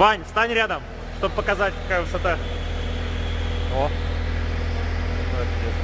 Вань, встань рядом, чтобы показать, какая высота. О. Молодец.